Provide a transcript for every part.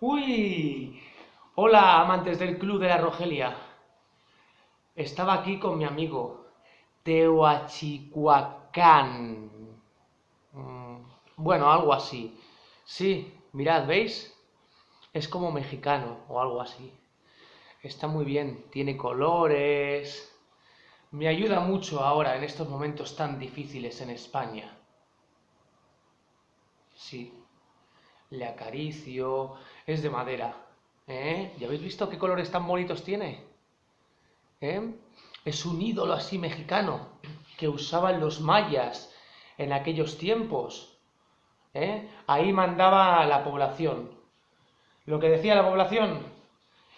Uy, hola amantes del Club de la Rogelia. Estaba aquí con mi amigo Teotihuacán. Mm, bueno, algo así. Sí, mirad, ¿veis? Es como mexicano o algo así. Está muy bien, tiene colores. Me ayuda mucho ahora en estos momentos tan difíciles en España. Sí, le acaricio, es de madera. ¿Eh? ¿Ya habéis visto qué colores tan bonitos tiene? ¿Eh? Es un ídolo así mexicano que usaban los mayas en aquellos tiempos. ¿Eh? Ahí mandaba la población. Lo que decía la población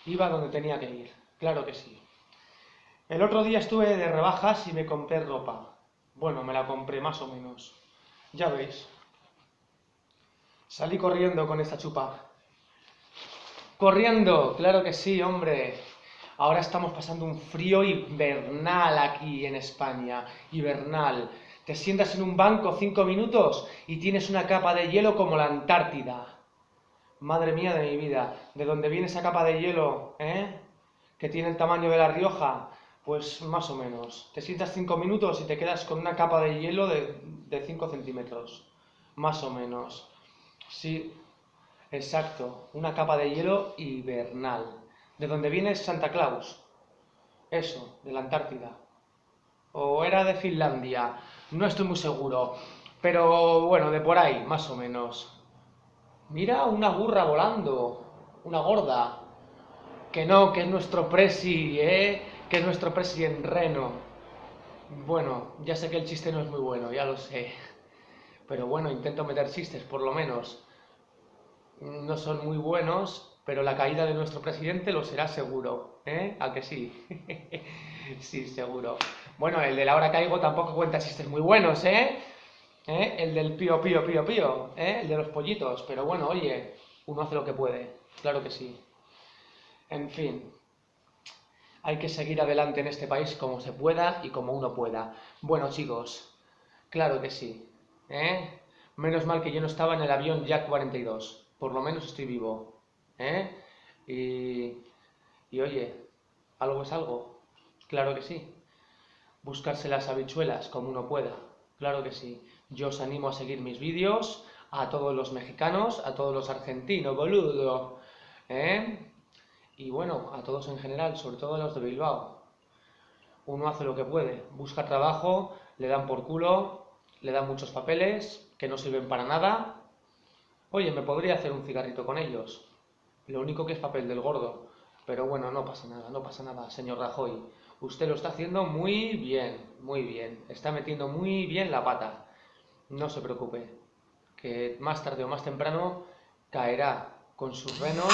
iba donde tenía que ir. Claro que sí. El otro día estuve de rebajas y me compré ropa. Bueno, me la compré más o menos. Ya veis. Salí corriendo con esta chupa. Corriendo, claro que sí, hombre. Ahora estamos pasando un frío invernal aquí en España. Hibernal. Te sientas en un banco cinco minutos y tienes una capa de hielo como la Antártida. Madre mía de mi vida, ¿de dónde viene esa capa de hielo, eh? Que tiene el tamaño de La Rioja. Pues más o menos. Te sientas cinco minutos y te quedas con una capa de hielo de 5 centímetros. Más o menos. Sí, exacto, una capa de hielo hibernal. ¿De dónde viene Santa Claus? Eso, de la Antártida. ¿O era de Finlandia? No estoy muy seguro. Pero bueno, de por ahí, más o menos. Mira una burra volando, una gorda. Que no, que es nuestro presi, ¿eh? Que es nuestro presi en reno. Bueno, ya sé que el chiste no es muy bueno, ya lo sé. Pero bueno, intento meter chistes, por lo menos. No son muy buenos, pero la caída de nuestro presidente lo será seguro. ¿Eh? ¿A que sí? sí, seguro. Bueno, el de la hora caigo tampoco cuenta chistes muy buenos, ¿eh? ¿Eh? El del pío, pío, pío, pío, ¿eh? El de los pollitos. Pero bueno, oye, uno hace lo que puede. Claro que sí. En fin. Hay que seguir adelante en este país como se pueda y como uno pueda. Bueno, chicos, claro que sí. ¿Eh? Menos mal que yo no estaba en el avión Jack 42, por lo menos estoy vivo, ¿eh? Y, y oye, algo es algo, claro que sí. Buscarse las habichuelas como uno pueda, claro que sí. Yo os animo a seguir mis vídeos, a todos los mexicanos, a todos los argentinos, boludo, ¿eh? Y bueno, a todos en general, sobre todo a los de Bilbao. Uno hace lo que puede, busca trabajo, le dan por culo, le dan muchos papeles que no sirven para nada. Oye, me podría hacer un cigarrito con ellos. Lo único que es papel del gordo. Pero bueno, no pasa nada, no pasa nada, señor Rajoy. Usted lo está haciendo muy bien, muy bien. Está metiendo muy bien la pata. No se preocupe, que más tarde o más temprano caerá con sus renos